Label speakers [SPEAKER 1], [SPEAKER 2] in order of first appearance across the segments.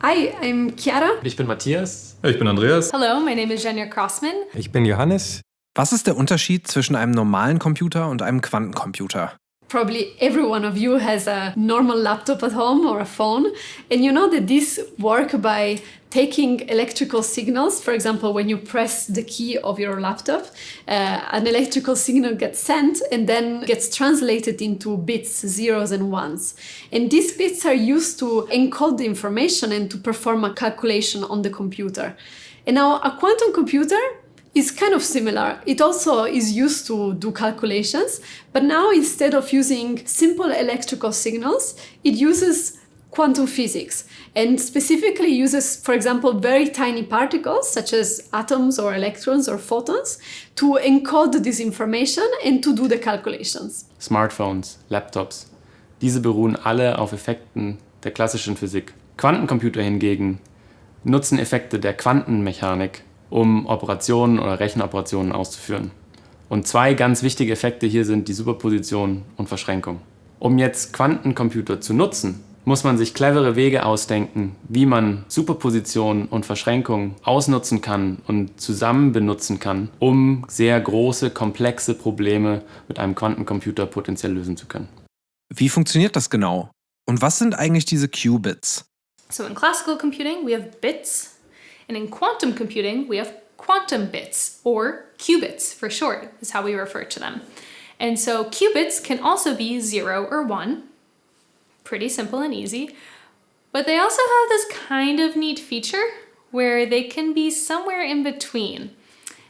[SPEAKER 1] Hi, I'm Chiara.
[SPEAKER 2] Ich bin Matthias.
[SPEAKER 3] Ich bin Andreas.
[SPEAKER 1] Hello, my name is Jenya Crossman.
[SPEAKER 4] Ich bin Johannes.
[SPEAKER 5] Was ist der Unterschied zwischen einem normalen Computer und einem Quantencomputer?
[SPEAKER 1] Probably every one of you has a normal laptop at home or a phone, and you know that these work by taking electrical signals. For example, when you press the key of your laptop, uh, an electrical signal gets sent and then gets translated into bits, zeros and ones. And these bits are used to encode the information and to perform a calculation on the computer. And now a quantum computer is kind of similar. It also is used to do calculations, but now instead of using simple electrical signals, it uses quantum physics and specifically uses, for example, very tiny particles such as atoms or electrons or photons to encode this information and to do the calculations.
[SPEAKER 2] Smartphones, Laptops, diese beruhen alle auf Effekten der klassischen Physik. Quantencomputer hingegen nutzen Effekte der Quantenmechanik um Operationen oder Rechenoperationen auszuführen. Und zwei ganz wichtige Effekte hier sind die Superposition und Verschränkung. Um jetzt Quantencomputer zu nutzen, muss man sich clevere Wege ausdenken, wie man Superposition und Verschränkung ausnutzen kann und zusammen benutzen kann, um sehr große, komplexe Probleme mit einem Quantencomputer potenziell lösen zu können.
[SPEAKER 5] Wie funktioniert das genau? Und was sind eigentlich diese Qubits?
[SPEAKER 6] So in classical computing, we have bits And in quantum computing, we have quantum bits, or qubits for short, is how we refer to them. And so qubits can also be zero or one, pretty simple and easy, but they also have this kind of neat feature where they can be somewhere in between.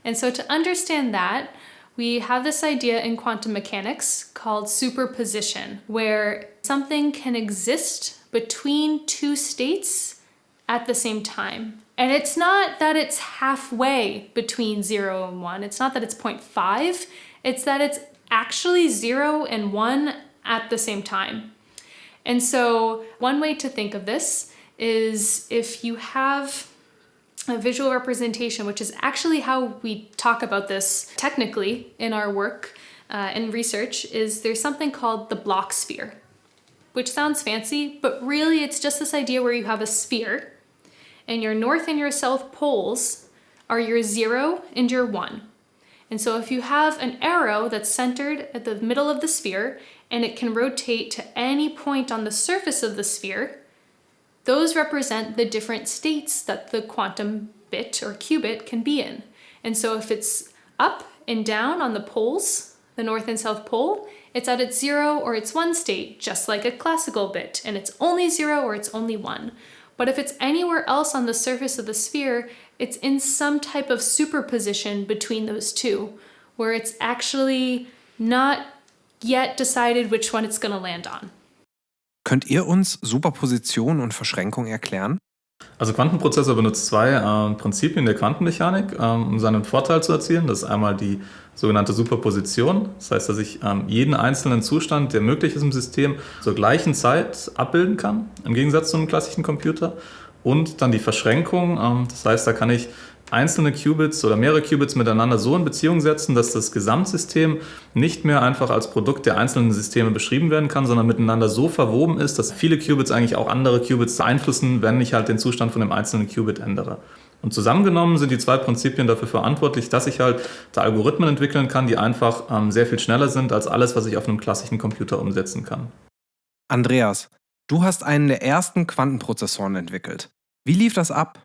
[SPEAKER 6] And so to understand that, we have this idea in quantum mechanics called superposition, where something can exist between two states at the same time. And it's not that it's halfway between zero and one. It's not that it's 0.5. It's that it's actually zero and one at the same time. And so one way to think of this is if you have a visual representation, which is actually how we talk about this technically in our work uh, and research, is there's something called the block sphere, which sounds fancy, but really it's just this idea where you have a sphere and your north and your south poles are your zero and your one. And so if you have an arrow that's centered at the middle of the sphere and it can rotate to any point on the surface of the sphere, those represent the different states that the quantum bit or qubit can be in. And so if it's up and down on the poles, the north and south pole, it's at its zero or its one state, just like a classical bit, and it's only zero or it's only one. But if it's anywhere else on the surface of the sphere, it's in some type of superposition between those two, where it's actually not yet decided which one it's going to land on.
[SPEAKER 5] Könnt ihr uns Superposition und Verschränkung erklären?
[SPEAKER 3] Also Quantenprozessor benutzt zwei äh, Prinzipien der Quantenmechanik, ähm, um seinen Vorteil zu erzielen. Das ist einmal die sogenannte Superposition. Das heißt, dass ich ähm, jeden einzelnen Zustand, der möglich ist im System, zur gleichen Zeit abbilden kann, im Gegensatz zu einem klassischen Computer. Und dann die Verschränkung. Ähm, das heißt, da kann ich einzelne Qubits oder mehrere Qubits miteinander so in Beziehung setzen, dass das Gesamtsystem nicht mehr einfach als Produkt der einzelnen Systeme beschrieben werden kann, sondern miteinander so verwoben ist, dass viele Qubits eigentlich auch andere Qubits beeinflussen, wenn ich halt den Zustand von dem einzelnen Qubit ändere. Und zusammengenommen sind die zwei Prinzipien dafür verantwortlich, dass ich halt da Algorithmen entwickeln kann, die einfach ähm, sehr viel schneller sind als alles, was ich auf einem klassischen Computer umsetzen kann.
[SPEAKER 5] Andreas, du hast einen der ersten Quantenprozessoren entwickelt. Wie lief das ab?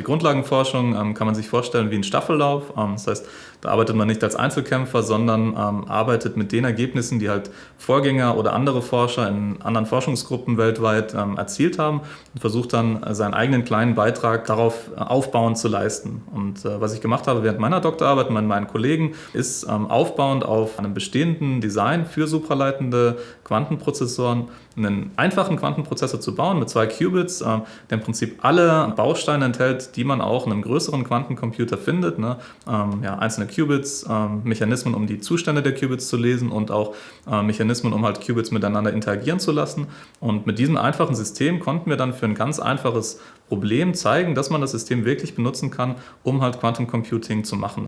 [SPEAKER 3] Die Grundlagenforschung ähm, kann man sich vorstellen wie ein Staffellauf. Ähm, das heißt, arbeitet man nicht als Einzelkämpfer, sondern ähm, arbeitet mit den Ergebnissen, die halt Vorgänger oder andere Forscher in anderen Forschungsgruppen weltweit ähm, erzielt haben und versucht dann äh, seinen eigenen kleinen Beitrag darauf äh, aufbauend zu leisten. Und äh, was ich gemacht habe während meiner Doktorarbeit mit meinen Kollegen, ist ähm, aufbauend auf einem bestehenden Design für supraleitende Quantenprozessoren einen einfachen Quantenprozessor zu bauen mit zwei Qubits, äh, der im Prinzip alle Bausteine enthält, die man auch in einem größeren Quantencomputer findet. Ne? Ähm, ja, einzelne Qubits, ähm, Mechanismen, um die Zustände der Qubits zu lesen und auch äh, Mechanismen, um halt Qubits miteinander interagieren zu lassen. Und mit diesem einfachen System konnten wir dann für ein ganz einfaches Problem zeigen, dass man das System wirklich benutzen kann, um halt Quantencomputing zu machen.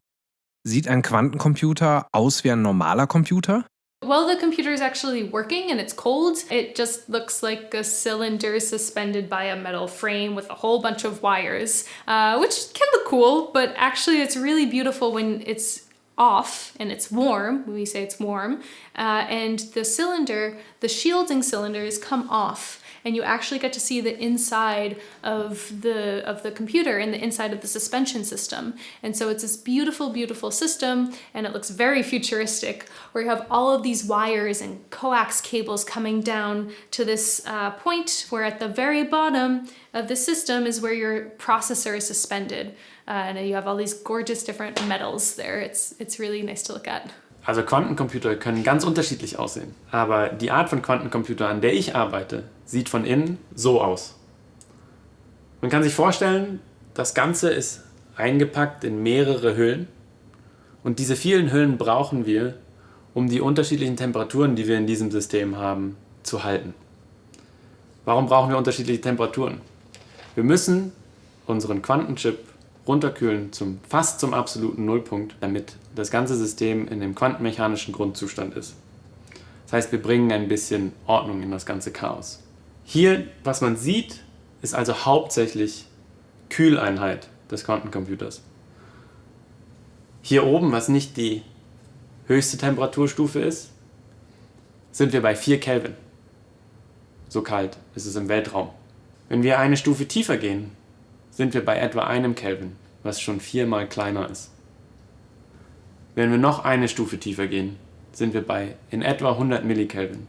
[SPEAKER 5] Sieht ein Quantencomputer aus wie ein normaler Computer?
[SPEAKER 6] While the computer is actually working and it's cold, it just looks like a cylinder suspended by a metal frame with a whole bunch of wires, uh, which can look cool, but actually it's really beautiful when it's off and it's warm, we say it's warm, uh, and the cylinder, the shielding cylinder, cylinders come off and you actually get to see the inside of the of the computer and the inside of the suspension system. And so it's this beautiful, beautiful system, and it looks very futuristic, where you have all of these wires and coax cables coming down to this uh, point where at the very bottom of the system is where your processor is suspended. Uh, and you have all these gorgeous different metals there. It's, it's really nice to look at.
[SPEAKER 2] Also Quantencomputer können ganz unterschiedlich aussehen. Aber die Art von Quantencomputer, an der ich arbeite, sieht von innen so aus. Man kann sich vorstellen, das Ganze ist eingepackt in mehrere Hüllen. Und diese vielen Hüllen brauchen wir, um die unterschiedlichen Temperaturen, die wir in diesem System haben, zu halten. Warum brauchen wir unterschiedliche Temperaturen? Wir müssen unseren Quantenchip runterkühlen zum fast zum absoluten Nullpunkt, damit das ganze System in dem quantenmechanischen Grundzustand ist. Das heißt, wir bringen ein bisschen Ordnung in das ganze Chaos. Hier, was man sieht, ist also hauptsächlich Kühleinheit des Quantencomputers. Hier oben, was nicht die höchste Temperaturstufe ist, sind wir bei 4 Kelvin. So kalt ist es im Weltraum. Wenn wir eine Stufe tiefer gehen, sind wir bei etwa einem Kelvin, was schon viermal kleiner ist. Wenn wir noch eine Stufe tiefer gehen, sind wir bei in etwa 100 Millikelvin,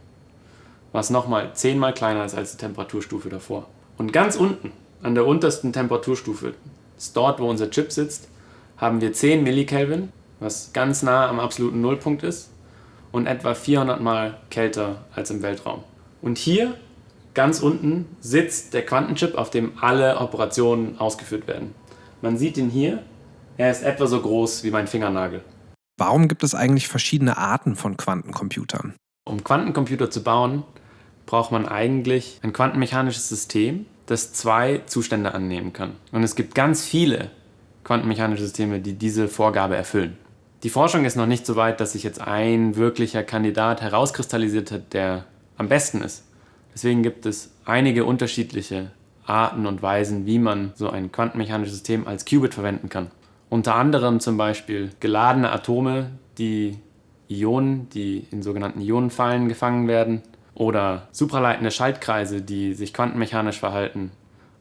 [SPEAKER 2] was nochmal zehnmal kleiner ist als die Temperaturstufe davor. Und ganz unten, an der untersten Temperaturstufe, ist dort, wo unser Chip sitzt, haben wir 10 Millikelvin, was ganz nah am absoluten Nullpunkt ist und etwa 400 Mal kälter als im Weltraum. Und hier Ganz unten sitzt der Quantenchip, auf dem alle Operationen ausgeführt werden. Man sieht ihn hier. Er ist etwa so groß wie mein Fingernagel.
[SPEAKER 5] Warum gibt es eigentlich verschiedene Arten von Quantencomputern?
[SPEAKER 2] Um Quantencomputer zu bauen, braucht man eigentlich ein quantenmechanisches System, das zwei Zustände annehmen kann. Und es gibt ganz viele quantenmechanische Systeme, die diese Vorgabe erfüllen. Die Forschung ist noch nicht so weit, dass sich jetzt ein wirklicher Kandidat herauskristallisiert hat, der am besten ist. Deswegen gibt es einige unterschiedliche Arten und Weisen, wie man so ein quantenmechanisches System als Qubit verwenden kann. Unter anderem zum Beispiel geladene Atome, die Ionen, die in sogenannten Ionenfallen gefangen werden, oder supraleitende Schaltkreise, die sich quantenmechanisch verhalten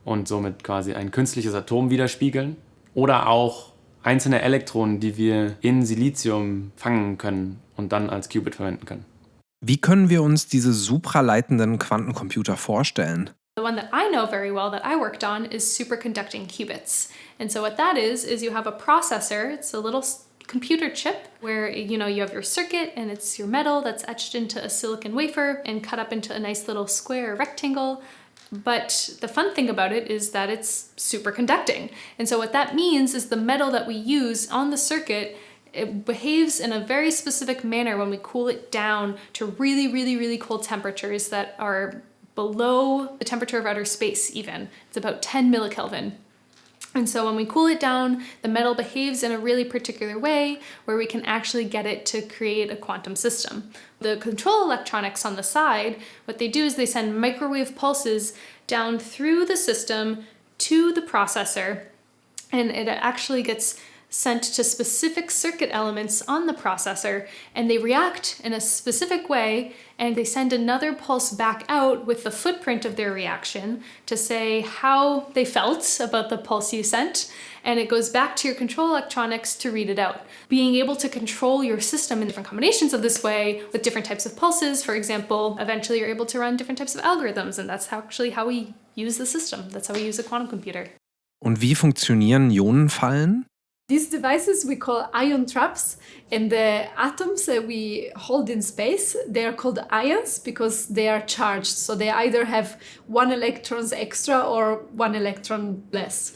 [SPEAKER 2] und somit quasi ein künstliches Atom widerspiegeln, oder auch einzelne Elektronen, die wir in Silizium fangen können und dann als Qubit verwenden können.
[SPEAKER 5] Wie können wir uns diese supraleitenden Quantencomputer vorstellen?
[SPEAKER 6] The one that I know very well that I worked on is superconducting qubits. And so what that is is you have a processor, it's a little computer chip where you know you have your circuit and it's your metal that's etched into a silicon wafer and cut up into a nice little square rectangle but the fun thing about it is that it's superconducting. And so what that means is the metal that we use on the circuit it behaves in a very specific manner when we cool it down to really, really, really cold temperatures that are below the temperature of outer space even. It's about 10 millikelvin. And so when we cool it down, the metal behaves in a really particular way where we can actually get it to create a quantum system. The control electronics on the side, what they do is they send microwave pulses down through the system to the processor and it actually gets sent to specific circuit elements on the processor and they react in a specific way and they send another pulse back out with the footprint of their reaction to say how they felt about the pulse you sent and it goes back to your control electronics to read it out. Being able to control your system in different combinations of this way with different types of pulses, for example, eventually you're able to run different types of algorithms and that's actually how we use the system. That's how we use a quantum computer.
[SPEAKER 5] Und wie funktionieren Ionenfallen?
[SPEAKER 1] These devices we call ion traps and the atoms that we hold in space, they are called ions because they are charged. So they either have one electrons extra or one electron less.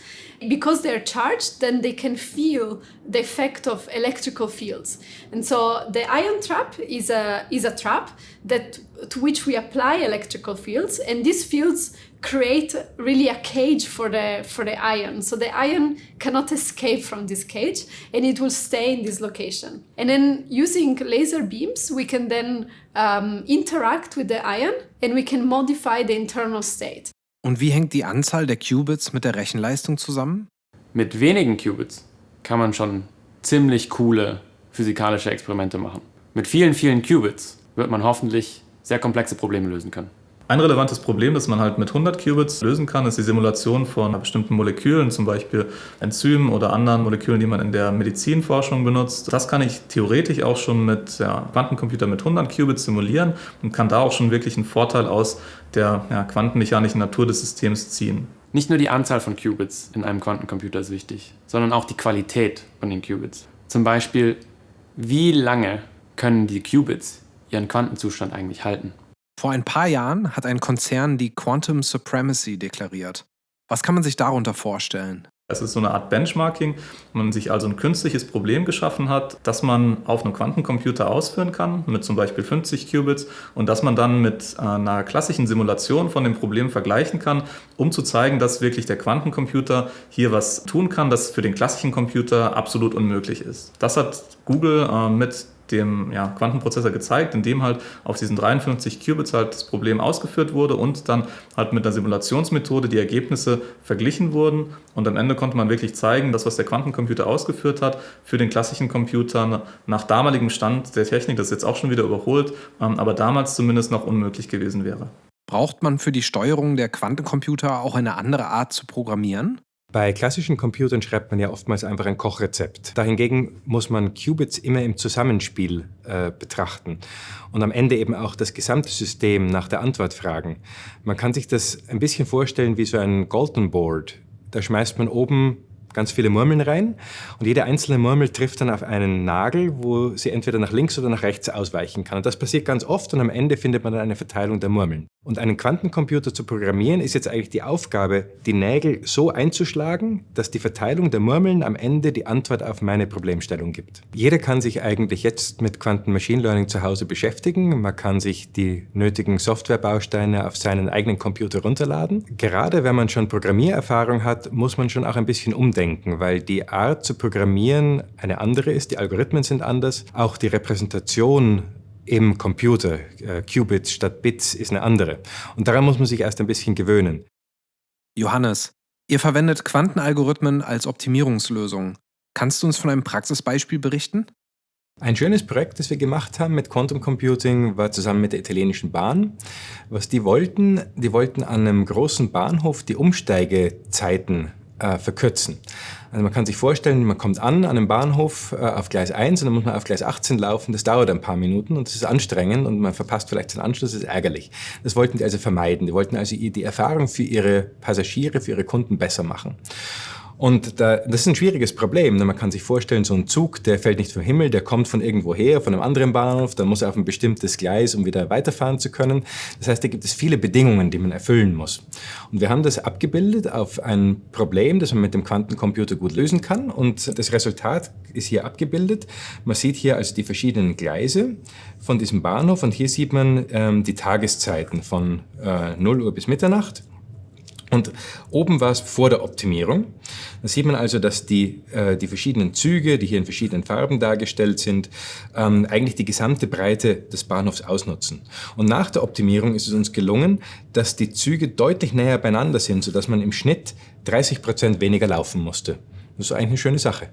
[SPEAKER 1] Because they're charged, then they can feel the effect of electrical fields. And so the ion trap is a, is a trap that to which we apply electrical fields, and these fields create really a cage for the for the ion. So the ion cannot escape from this cage and it will stay in this location. And then using laser beams, we can then um, interact with the ion and we can modify the internal state.
[SPEAKER 5] Und wie hängt die Anzahl der Qubits mit der Rechenleistung zusammen?
[SPEAKER 2] Mit wenigen Qubits kann man schon ziemlich coole physikalische Experimente machen. Mit vielen, vielen Qubits wird man hoffentlich sehr komplexe Probleme lösen können.
[SPEAKER 3] Ein relevantes Problem, das man halt mit 100 Qubits lösen kann, ist die Simulation von bestimmten Molekülen, zum Beispiel Enzymen oder anderen Molekülen, die man in der Medizinforschung benutzt. Das kann ich theoretisch auch schon mit ja, Quantencomputer mit 100 Qubits simulieren und kann da auch schon wirklich einen Vorteil aus der ja, quantenmechanischen Natur des Systems ziehen.
[SPEAKER 2] Nicht nur die Anzahl von Qubits in einem Quantencomputer ist wichtig, sondern auch die Qualität von den Qubits. Zum Beispiel, wie lange können die Qubits ihren Quantenzustand eigentlich halten?
[SPEAKER 5] Vor ein paar Jahren hat ein Konzern die Quantum Supremacy deklariert. Was kann man sich darunter vorstellen?
[SPEAKER 3] Es ist so eine Art Benchmarking, wo man sich also ein künstliches Problem geschaffen hat, das man auf einem Quantencomputer ausführen kann, mit zum Beispiel 50 Qubits, und das man dann mit äh, einer klassischen Simulation von dem Problem vergleichen kann, um zu zeigen, dass wirklich der Quantencomputer hier was tun kann, das für den klassischen Computer absolut unmöglich ist. Das hat Google äh, mit dem ja, Quantenprozessor gezeigt, in dem halt auf diesen 53 Qubits halt das Problem ausgeführt wurde und dann halt mit einer Simulationsmethode die Ergebnisse verglichen wurden und am Ende konnte man wirklich zeigen, dass was der Quantencomputer ausgeführt hat, für den klassischen Computer nach damaligem Stand der Technik, das ist jetzt auch schon wieder überholt, ähm, aber damals zumindest noch unmöglich gewesen wäre.
[SPEAKER 5] Braucht man für die Steuerung der Quantencomputer auch eine andere Art zu programmieren?
[SPEAKER 4] Bei klassischen Computern schreibt man ja oftmals einfach ein Kochrezept. Dahingegen muss man Qubits immer im Zusammenspiel äh, betrachten und am Ende eben auch das gesamte System nach der Antwort fragen. Man kann sich das ein bisschen vorstellen wie so ein Golden Board. Da schmeißt man oben ganz viele Murmeln rein und jede einzelne Murmel trifft dann auf einen Nagel, wo sie entweder nach links oder nach rechts ausweichen kann. Und das passiert ganz oft und am Ende findet man dann eine Verteilung der Murmeln. Und einen Quantencomputer zu programmieren ist jetzt eigentlich die Aufgabe, die Nägel so einzuschlagen, dass die Verteilung der Murmeln am Ende die Antwort auf meine Problemstellung gibt. Jeder kann sich eigentlich jetzt mit Quanten Machine Learning zu Hause beschäftigen. Man kann sich die nötigen Softwarebausteine auf seinen eigenen Computer runterladen. Gerade wenn man schon Programmiererfahrung hat, muss man schon auch ein bisschen umdenken, weil die Art zu programmieren eine andere ist, die Algorithmen sind anders, auch die Repräsentation im Computer, äh, Qubits statt Bits, ist eine andere. Und daran muss man sich erst ein bisschen gewöhnen.
[SPEAKER 5] Johannes, ihr verwendet Quantenalgorithmen als Optimierungslösung. Kannst du uns von einem Praxisbeispiel berichten?
[SPEAKER 4] Ein schönes Projekt, das wir gemacht haben mit Quantum Computing, war zusammen mit der italienischen Bahn. Was die wollten, die wollten an einem großen Bahnhof die Umsteigezeiten äh, verkürzen. Also man kann sich vorstellen, man kommt an an einem Bahnhof äh, auf Gleis 1 und dann muss man auf Gleis 18 laufen. Das dauert ein paar Minuten und das ist anstrengend und man verpasst vielleicht den Anschluss, das ist ärgerlich. Das wollten die also vermeiden. Die wollten also die Erfahrung für ihre Passagiere, für ihre Kunden besser machen. Und da, das ist ein schwieriges Problem. Man kann sich vorstellen, so ein Zug, der fällt nicht vom Himmel, der kommt von irgendwo her, von einem anderen Bahnhof, dann muss er auf ein bestimmtes Gleis, um wieder weiterfahren zu können. Das heißt, da gibt es viele Bedingungen, die man erfüllen muss. Und wir haben das abgebildet auf ein Problem, das man mit dem Quantencomputer gut lösen kann. Und das Resultat ist hier abgebildet. Man sieht hier also die verschiedenen Gleise von diesem Bahnhof und hier sieht man ähm, die Tageszeiten von äh, 0 Uhr bis Mitternacht. Und oben war es vor der Optimierung. Da sieht man also, dass die, äh, die verschiedenen Züge, die hier in verschiedenen Farben dargestellt sind, ähm, eigentlich die gesamte Breite des Bahnhofs ausnutzen. Und nach der Optimierung ist es uns gelungen, dass die Züge deutlich näher beieinander sind, sodass man im Schnitt 30 Prozent weniger laufen musste. Das ist eigentlich eine schöne Sache.